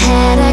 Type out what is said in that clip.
head